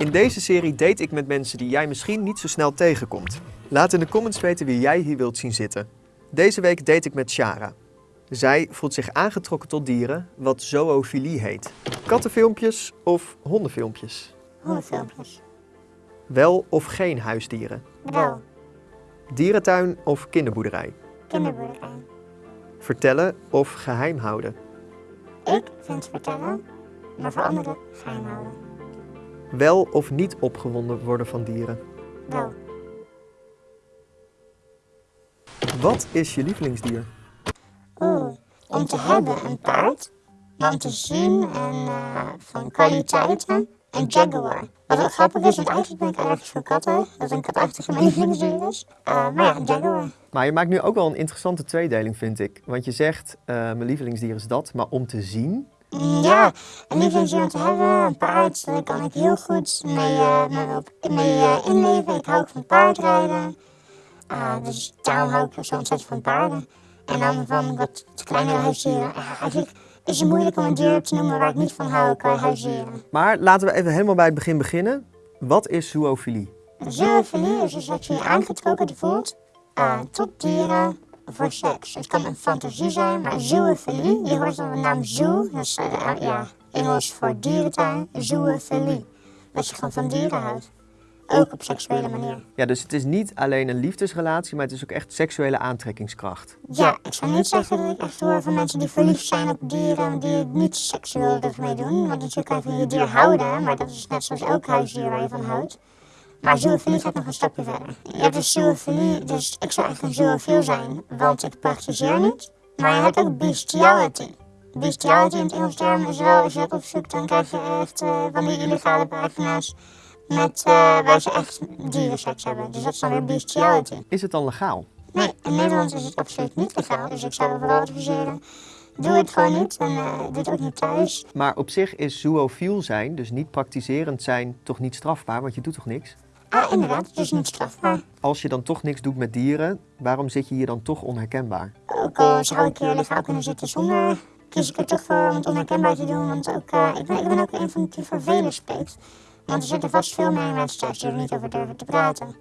In deze serie date ik met mensen die jij misschien niet zo snel tegenkomt. Laat in de comments weten wie jij hier wilt zien zitten. Deze week date ik met Shara. Zij voelt zich aangetrokken tot dieren, wat zoofilie heet. Kattenfilmpjes of hondenfilmpjes? Hondenfilmpjes. Wel of geen huisdieren? Wel. Dierentuin of kinderboerderij? Kinderboerderij. Vertellen of geheim houden? Ik vind vertellen, maar voor anderen geheim houden. Wel of niet opgewonden worden van dieren? Wel. Wat is je lievelingsdier? Oeh, om te hebben een paard, om te zien en eh, van kwaliteiten een jaguar. Wat ook grappig is, want eigenlijk ben ik allergisch voor katten. Dat een katachtige mijn lievelingsdier is. Eh, maar ja, een jaguar. Maar je maakt nu ook wel een interessante tweedeling, vind ik. Want je zegt, eh, mijn lievelingsdier is dat, maar om te zien... Ja, een lievelingsdier om te hebben, een paard, daar kan ik heel goed mee, eh, mee, op, mee eh, inleven. Ik hou ook van paardrijden. Ah, dus daarom hou ik zo ontzettend van paarden. En dan van wat kleinere huisdieren. Ah, eigenlijk is het moeilijk om een dier te noemen waar ik niet van hou qua huisdieren. Maar laten we even helemaal bij het begin beginnen. Wat is zoofilie? Zoofilie is dus dat je je aangetrokken voelt eh, tot dieren voor seks. Het kan een fantasie zijn, maar zoofilie, je hoort al de naam zoo, dus uh, ja, Engels voor dierentuin, zoofilie. Dat je gewoon van dieren houdt. Ook op seksuele manier. Ja, dus het is niet alleen een liefdesrelatie, maar het is ook echt seksuele aantrekkingskracht. Ja, ik zou niet zeggen dat ik echt hoor van mensen die verliefd zijn op dieren die het niet seksueel ermee doen. Want natuurlijk kan je van je dier houden, maar dat is net zoals elk huisdier waar je van houdt. Maar zoofilie gaat nog een stapje verder. Je hebt dus dus ik zou echt een zoofiel zijn, want ik praktiseer niet. Maar je hebt ook bestiality. Bestiality in het Engels term is wel, als je dat opzoekt, dan krijg je echt eh, van die illegale pagina's met, eh, waar ze echt dierenseks hebben. Dus dat is dan weer bestiality. Is het dan legaal? Nee, in Nederland is het absoluut niet legaal, dus ik zou vooral adviseren. Doe het gewoon niet en eh, doe het ook niet thuis. Maar op zich is zoofiel zijn, dus niet praktiserend zijn, toch niet strafbaar, want je doet toch niks? Ah, inderdaad, het is niet strafbaar. Als je dan toch niks doet met dieren, waarom zit je hier dan toch onherkenbaar? Ook al zou ik uh, legaal kunnen zitten zonder, kies ik er toch voor om het onherkenbaar te doen. Want ook, eh, ik, ben, ik ben ook een van die voor velen spreekt. Want er zitten vast veel meer mensen thuis die er niet over durven te praten.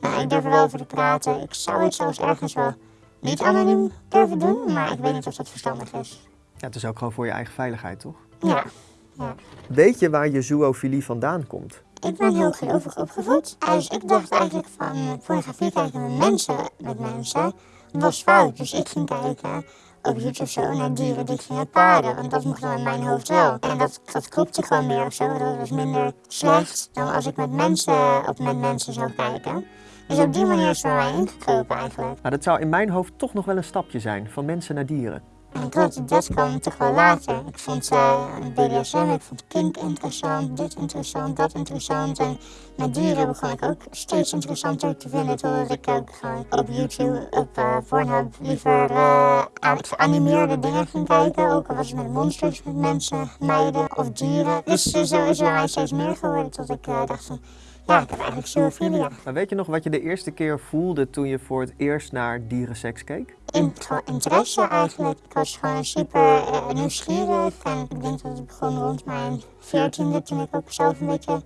Nou, ik durf er wel over te praten. Ik zou het zelfs ergens wel niet anoniem durven doen, maar ik weet niet of dat verstandig is. Ja, het is ook gewoon voor je eigen veiligheid, toch? Ja, ja. Weet je waar je zoofilie vandaan komt? Ik ben heel gelovig opgevoed. Dus ik dacht eigenlijk van pornografie kijken met mensen, met mensen, was fout. Dus ik ging kijken op YouTube zo naar dieren die gingen paarden. Want dat mocht dan in mijn hoofd wel. En dat, dat klopte gewoon meer of zo. Dat was minder slecht dan als ik met mensen op met mensen zou kijken. Dus op die manier is het mij eigenlijk. Nou, dat zou in mijn hoofd toch nog wel een stapje zijn, van mensen naar dieren. En klopt, dat kwam toch wel later. Ik vond uh, BDSM, ik vond kink interessant, dit interessant, dat interessant. En met dieren begon ik ook steeds interessanter te vinden. Totdat ik ook op YouTube, op uh, Pornhub, liever uh, geanimeerde dingen ging kijken. Ook al was het met monsters, met mensen, meiden of dieren. Dus zo is er steeds meer geworden tot ik dacht van... Ja, ik heb eigenlijk zoofilia. Maar weet je nog wat je de eerste keer voelde toen je voor het eerst naar dierenseks keek? In, interesse eigenlijk. Ik was gewoon super uh, nieuwsgierig. En ik denk dat het begon rond mijn veertiende, toen ik ook zelf een beetje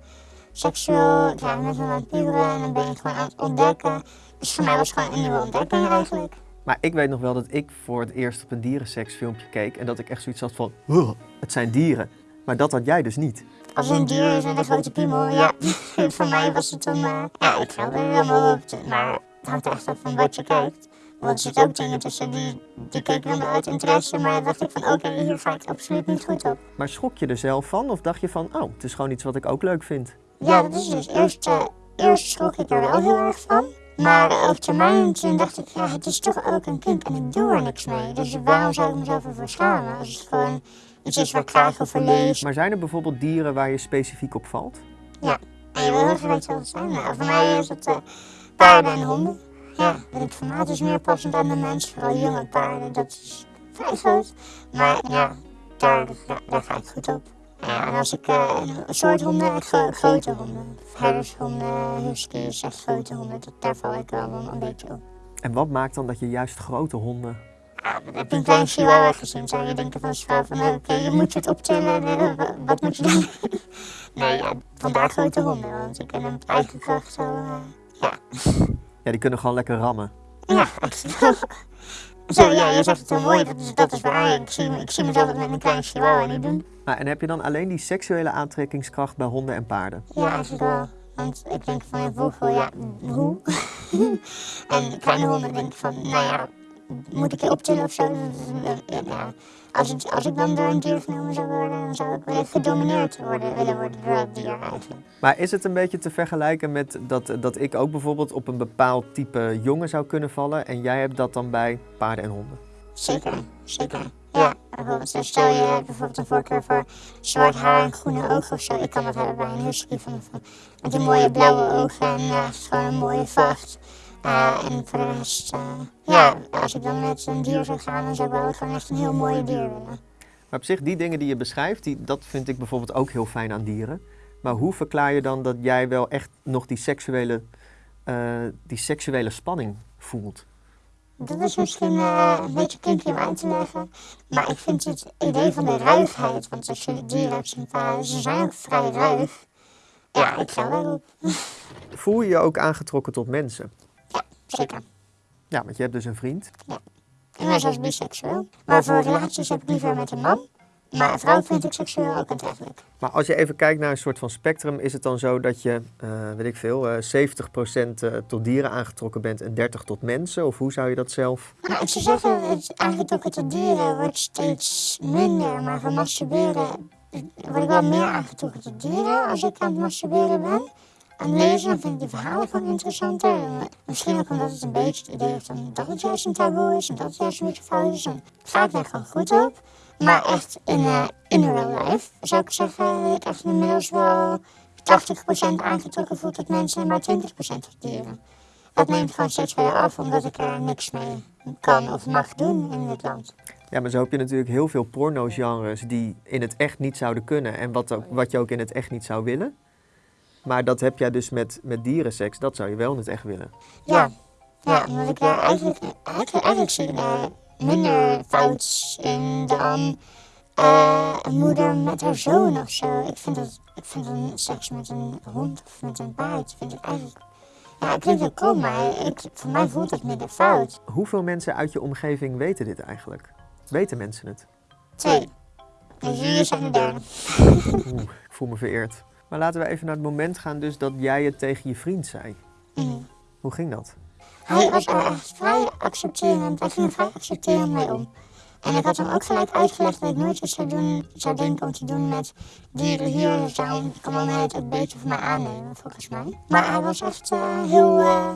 seksueel ja, met me aan puberen. En dan ben je gewoon aan het ontdekken. Dus voor mij was het gewoon een nieuwe ontdekking eigenlijk. Maar ik weet nog wel dat ik voor het eerst op een dierenseksfilmpje keek en dat ik echt zoiets had van, "Huh, het zijn dieren. Maar dat had jij dus niet. Als een dier is en een grote piemel, ja. voor mij was het een, uh, ja, ik viel er helemaal op. Maar het hangt echt af van wat je kijkt. Want er zitten ook dingen tussen die, die keek dan uit interesse, maar dacht ik van oké, hier ga ik absoluut niet goed op. Maar schrok je er zelf van of dacht je van, oh, het is gewoon iets wat ik ook leuk vind? Ja, dat is dus eerst, uh, eerst schrok ik er wel heel erg van. Maar op termijn toen dacht ik, ja, het is toch ook een kind en ik doe er niks mee. Dus waarom zou ik mezelf ervoor schamen als het gewoon iets is waar ik graag over lees. Maar zijn er bijvoorbeeld dieren waar je specifiek op valt? Ja, en je wil heel graag weten wat het zijn. Nou, voor mij is het uh, paarden en honden. Ja, het formaat is meer passend aan de mens, vooral jonge paarden. Dat is vrij groot. Maar ja, daar, ja, daar ga ik goed op. Ja, en als ik uh, een soort honden, gro grote honden, herdershonden, huskies, echt grote honden, dat, daar val ik wel een beetje op. En wat maakt dan dat je juist grote honden Ja, heb je een klein chihuahua gezien, zou je denken van van oké, je moet je het optillen, eh, wa- wat moet je doen? nee, ja, vandaar grote honden, want ze kunnen met eigen kracht zo, eh, ja. Ja, die kunnen gewoon lekker rammen. Ja. Zo, ja, je zegt het heel mooi, dat is, dat is waar. Ik zie, ik zie mezelf met een klein chihuahua niet doen. Nou, en heb je dan alleen die seksuele aantrekkingskracht bij honden en paarden? Ja, eigenlijk wel. Want ik denk van, ja, vroeger, ja, hoe? en kleine honden denk ik van, nou ja, moet ik je optillen of zo? Ja, ja. Als, het, als ik dan door een dier genomen zou worden, dan zou ik willen gedomineerd worden, willen worden door het dier eigenlijk. Maar is het een beetje te vergelijken met dat, dat ik ook bijvoorbeeld op een bepaald type jongen zou kunnen vallen en jij hebt dat dan bij paarden en honden? Zeker, zeker. Ja, bijvoorbeeld, dus stel je hebt bijvoorbeeld een voorkeur voor zwart haar en groene ogen of zo. Ik kan dat hebben bij een husky van, van, met die mooie blauwe ogen en ja, is gewoon een mooie vacht. En voor de rest, ja, als ik dan met een dier zou gaan, dan zou ik wel gewoon echt een heel mooie dier willen. Maar op zich, die dingen die je beschrijft, die, dat vind ik bijvoorbeeld ook heel fijn aan dieren. Maar hoe verklaar je dan dat jij wel echt nog die seksuele, eh, die seksuele spanning voelt? Dat is misschien eh, een beetje kinky om uit te leggen. Maar ik vind het idee van de ruigheid, want als je dieren hebt zien ze zijn ook vrij ruig. Ja, ik ga wel op. Voel je je ook aangetrokken tot mensen? Zeker. Ja, want je hebt dus een vriend. Ik ben zelfs biseksueel. Maar voor relaties heb ik liever met een man. Maar een vrouw vind ik seksueel ook aantrekkelijk. Maar als je even kijkt naar een soort van spectrum, is het dan zo dat je, eh, weet ik veel, eh 70% eh, tot dieren aangetrokken bent en 30% tot mensen? Of hoe zou je dat zelf? Nou, ik zou zeggen, het aangetrokken tot dieren wordt steeds minder. Maar voor masturberen word ik wel meer aangetrokken tot dieren als ik aan het masturberen ben. Aan lezen vind ik de verhalen gewoon interessanter. En, eh, misschien ook omdat het een beetje het idee heeft dat het juist een taboe is en dat het juist een beetje fout is. Daar gewoon goed op. Maar echt in, in real life zou ik zeggen dat ik echt inmiddels wel 80% aangetrokken voel tot mensen en maar 20% tot. Dat neemt gewoon steeds verder af omdat ik er niks mee kan of mag doen in dit land. Ja, maar zo heb je natuurlijk heel veel porno-genres die in het echt niet zouden kunnen en wat, wat je ook in het echt niet zou willen. Maar dat heb jij dus met, met dierenseks, dat zou je wel in het echt willen. Ja, ja omdat ik daar eigenlijk, eigenlijk, eigenlijk zie ik daar minder fout in dan eh, een moeder met haar zoon of zo. Ik vind, dat, ik vind een seks met een hond of met een paard, vind ik eigenlijk... Ja, het klinkt heel kom, maar ik, voor mij voelt het minder fout. Hoeveel mensen uit je omgeving weten dit eigenlijk? Weten mensen het? Twee. Dus jullie zijn de derde. Oeh, ik voel me vereerd. Maar laten we even naar het moment gaan dus dat jij het tegen je vriend zei. Mhm. Hoe ging dat? Hij was er echt vrij accepterend. Hij ging er vrij accepterend mee om. En ik had hem ook gelijk uitgelegd dat ik nooit iets zou, doen, zou denken om te doen met dieren hier zijn. Ik kan wel het ook beter voor mij aannemen, volgens mij. Maar hij was echt eh, heel, eh,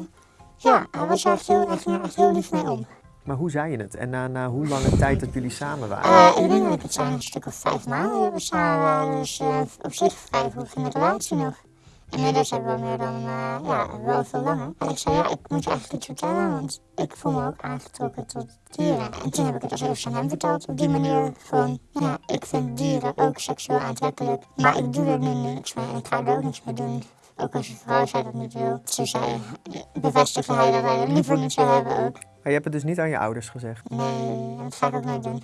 ja, hij was echt heel, echt, echt heel lief mee om. Maar hoe zei je het? En na, na hoe lange tijd dat jullie samen waren? Eh, ik denk dat ik het zijn een stuk of vijf maanden hebben samen. Dus eh, op zich vrij vroeg in de relatie nog. Inmiddels hebben we meer dan, eh, ja, wel veel langer. En ik zei, ja, ik moet je eigenlijk iets vertellen, want ik voel me ook aangetrokken tot dieren. En toen heb ik het als eerst aan hem verteld, op die manier van, ja, ik vind dieren ook seksueel aantrekkelijk. Maar ik doe er nu niks mee en ik ga er ook niks mee doen. Ook als je vrouw zij dat niet wil. Ze zei, bevestigde hij dat hij het liever niet zou hebben ook. Maar je hebt het dus niet aan je ouders gezegd. Nee, dat ga ik ook nooit doen.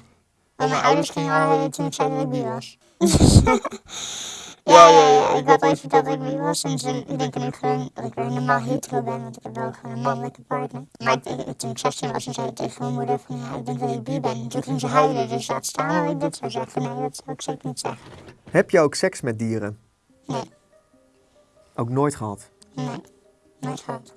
Want mijn ouders gingen al weten toen ik zei dat ik bi was. ja, ja, ja. Ik had ooit verteld dat ik bi was. En ze denken nu gewoon dat ik weer normaal hetero ben. Want ik heb wel gewoon een mannelijke partner. Maar ik- toen ik 16 was, zei ik tegen mijn moeder van ja, ik denk dat ik bi ben. En toen ging ze huilen. Dus laat staan dat ik dit zou zeggen. Nee, dat zou ik zeker niet zeggen. Heb je ook seks met dieren? Nee, Ook nooit gehad? nee. Nooit gehad.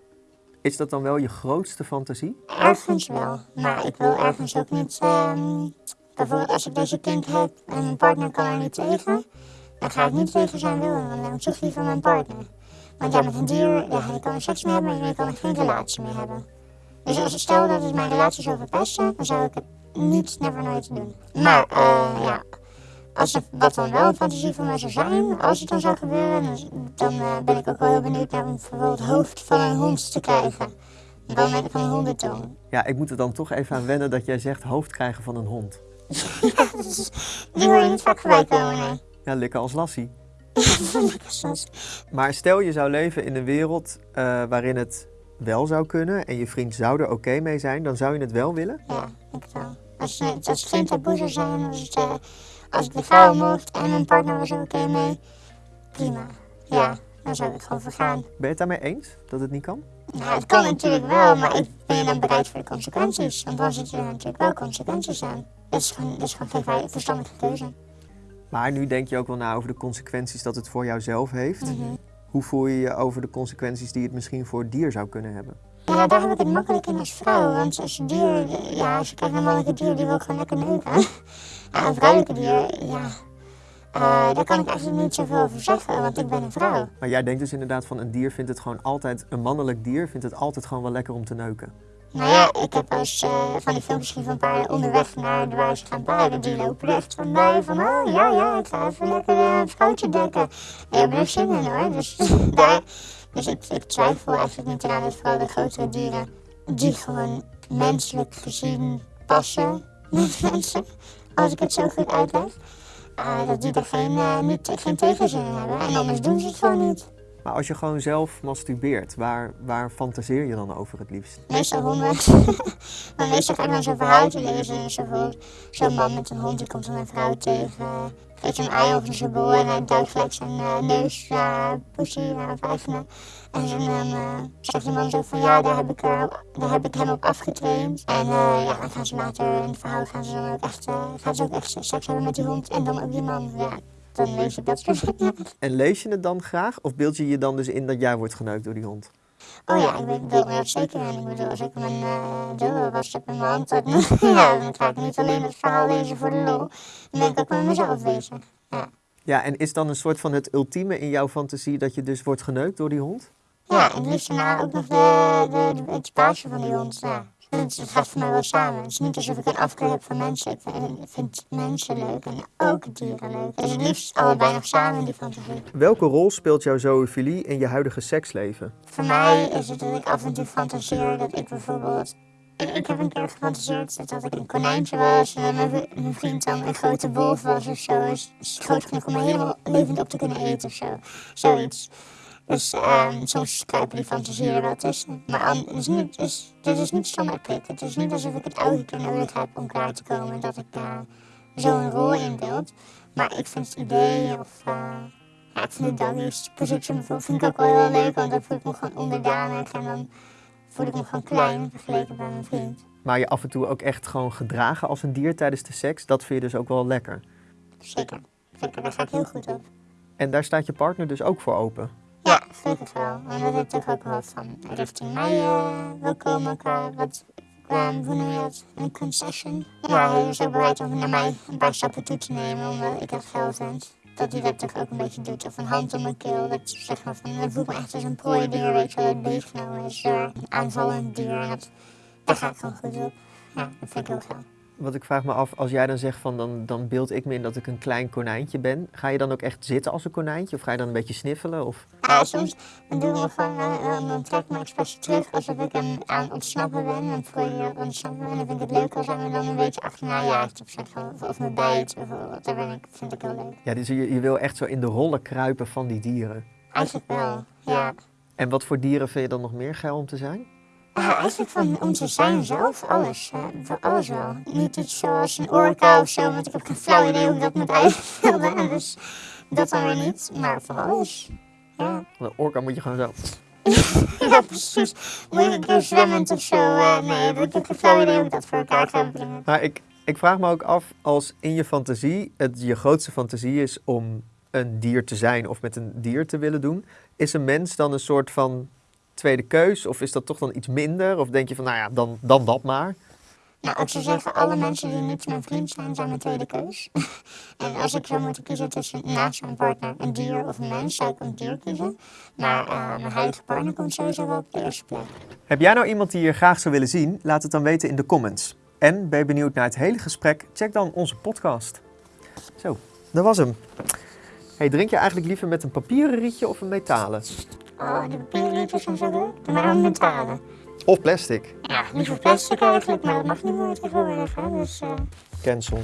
Is dat dan wel je grootste fantasie? Ergens wel, maar ik wil ergens ook niet. ehm, bijvoorbeeld als ik deze kind heb en mijn partner kan er niet tegen, dan ga ik niet tegen zijn wil en dan ik toch liever mijn partner. Want ja, met een dier, ja, je kan seks mee hebben, maar je kan er geen relatie mee hebben. Dus als stel dat het mijn relatie zou verpesten, dan zou ik het niet, never nooit doen. Maar eh, ja, als het, dat dan wel een fantasie van mij zou zijn, als het dan zou gebeuren, dan, dan eh, ben ik ook wel heel benieuwd naar om bijvoorbeeld het hoofd van een hond te krijgen. Dan heb ik een hondentong. Ja, ik moet er dan toch even aan wennen dat jij zegt hoofd krijgen van een hond. Die hoor je niet vaak voorbij komen, nee. Ja, likken als lassie. Maar stel je zou leven in een wereld eh, waarin het wel zou kunnen en je vriend zou er oké mee zijn, dan zou je het wel willen? Ja, ik wel. Als, het- als het geen taboe zou zijn, als het, eh, als ik legaal mocht en mijn partner was er oké mee, prima. Ja, dan zou ik gewoon vergaan. Ben je het daarmee eens dat het niet kan? Ja, het kan natuurlijk wel, maar ik ben je dan bereid voor de consequenties. Want dan zitten er natuurlijk wel consequenties aan. Dat is gewoon, dat is gewoon geen vrij- verstandige keuze. Maar nu denk je ook wel na over de consequenties dat het voor jouzelf heeft. Mhm. Hoe voel je je over de consequenties die het misschien voor het dier zou kunnen hebben? Ja, daar heb ik het makkelijk in als vrouw. Want als je dier, ja, als je kijkt naar mannelijke dier, die wil gewoon lekker neuken. Ja, een vrouwelijke dier, ja, eh, daar kan ik eigenlijk niet zoveel over zeggen, want ik ben een vrouw. Maar jij denkt dus inderdaad van een dier vindt het gewoon altijd, een mannelijk dier vindt het altijd gewoon wel lekker om te neuken. Nou ja, ik heb als eh, van die filmpjes gezien van paarden onderweg naar de waar ze gaan paarden. Die lopen echt van mij van, oh ja, ja, ik ga even lekker eh, een vrouwtje dekken. En je hebt er zin in hoor, dus daar... Dus ik, ik twijfel eigenlijk niet aan dat vooral de grotere dieren, die gewoon menselijk gezien passen met mensen, als ik het zo goed uitleg, eh, dat die er geen, niet, geen tegenzin in hebben. En anders doen ze het gewoon niet. Maar als je gewoon zelf masturbeert, waar, waar fantaseer je dan over het liefst? Meestal honden. maar meestal ga ik dan zo'n verhaaltje lezen. Zo voor- Zo'n man met een hond die komt dan een vrouw tegen. Geeft hem een ei over zijn bol en hij duikt gelijk zijn eh, neus, uh, poesie, uh, vijfende. En dan eh, zegt die man zo van ja, daar heb ik, eh, daar heb ik hem op afgetraind. En eh, ja, dan gaan ze later in het verhaal gaan ze dan ook echt, eh, gaan ze ook echt seks hebben met die hond. En dan ook die man. Ja, dan lees ik dat soort dingen. En lees je het dan graag of beeld je je dan dus in dat jij wordt geneukt door die hond? Oh ja, ik weet wel dat zeker. En ik bedoel, als ik mijn uh, was heb in mijn hand, dan, ja, dan ga ik niet alleen het verhaal lezen voor de lol. Dan ben ik ook met mezelf bezig. Ja, Ja, en is dan een soort van het ultieme in jouw fantasie dat je dus wordt geneukt door die hond? ja en het liefst daarna ook nog de, de, de, het baasje van die hond. Ja. Het, het gaat voor mij wel samen. Het is niet alsof ik een afkeer heb van mensen. Ik vind, mensen leuk en ook dieren leuk. Dus het liefst allebei nog samen in die fantasie. Welke rol speelt jouw zoofilie in je huidige seksleven? Voor mij is het dat ik af en toe fantaseer dat ik bijvoorbeeld. Ik, heb een keer gefantaseerd dat ik een konijntje was en mijn, vriend dan een grote wolf was of zo. Is groot genoeg om me helemaal levend op te kunnen eten of zo. Zoiets. Dus ehm, soms kruipen die fantasieën er wel tussen. Maar an- het is niet, het is, dit is niet prik. Het is niet alsof ik het elke keer nodig heb om klaar te komen dat ik uh, zo'n rol inbeeld. Maar ik vind het idee of. Uh, ja, ik vind de position vind ik ook wel heel leuk, want dan voel ik me gewoon onderdanig en dan voel ik me gewoon klein vergeleken bij mijn vriend. Maar je af en toe ook echt gewoon gedragen als een dier tijdens de seks, dat vind je dus ook wel lekker. Zeker, zeker, daar ga ik heel goed op. En daar staat je partner dus ook voor open? Ja, gelukkig wel. En dat heeft toch ook wel van richting mij uh, wil komen qua wat, hoe noem je dat, een concession. Ja, hij is ook bereid om naar mij een paar stappen toe te nemen omdat ik het geld vind. Dat hij dat toch ook een beetje doet. Of een hand om mijn keel. Dat zeg maar van, dat voelt me echt als een prooidier, weet je wel, dat beetgenomen is door een aanvallend dier. En dat, daar ga ik gewoon goed op. Ja, dat vind ik heel gaaf. Want ik vraag me af, als jij dan zegt van dan, dan beeld ik me in dat ik een klein konijntje ben. Ga je dan ook echt zitten als een konijntje? Of ga je dan een beetje sniffelen? Of... Ja, soms dan doen we gewoon, uh, dan trek ik me expres terug alsof ik hem aan ontsnappen ben. Dan voel je ontsnappen en dan vind ik het leuk als hij me dan een beetje achterna jaagt of, of, of me bijt bijvoorbeeld. Dat ben ik, vind ik heel leuk. Ja, dus je, je wil echt zo in de rollen kruipen van die dieren? Eigenlijk wel, ja. En wat voor dieren vind je dan nog meer geil om te zijn? Ja, eigenlijk van onze zijn zelf, alles. Hè. Voor alles wel. Niet iets zoals een orka of zo, want ik heb geen flauw idee hoe ik dat moet uitbeelden. Dus dat dan weer niet, maar van alles. Ja. Een orka moet je gewoon zo... ja, precies. Moet ik keer zwemmend of zo? Uh, nee, ik heb geen flauw idee hoe ik dat voor elkaar ga brengen. Maar ik, ik vraag me ook af, als in je fantasie het je grootste fantasie is om een dier te zijn of met een dier te willen doen, is een mens dan een soort van tweede keus? Of is dat toch dan iets minder? Of denk je van, nou ja, dan, dan dat maar? Nou, ik zou zeggen, alle mensen die niet mijn vriend zijn, zijn mijn tweede keus. en als ik zou moeten kiezen tussen naast mijn partner een dier of een mens, zou ik een dier kiezen. Maar uh, mijn huidige partner komt sowieso wel op de eerste plek. Heb jij nou iemand die je graag zou willen zien? Laat het dan weten in de comments. En ben je benieuwd naar het hele gesprek? Check dan onze podcast. Zo, dat was hem. Hey, drink je eigenlijk liever met een papieren rietje of een metalen? Oh, de papieren rietjes zijn zo. Doe maar een metalen. Of plastic? Ja, liever plastic eigenlijk, maar dat mag niet meer tegenwoordig. Hè? Dus, uh... Cancel.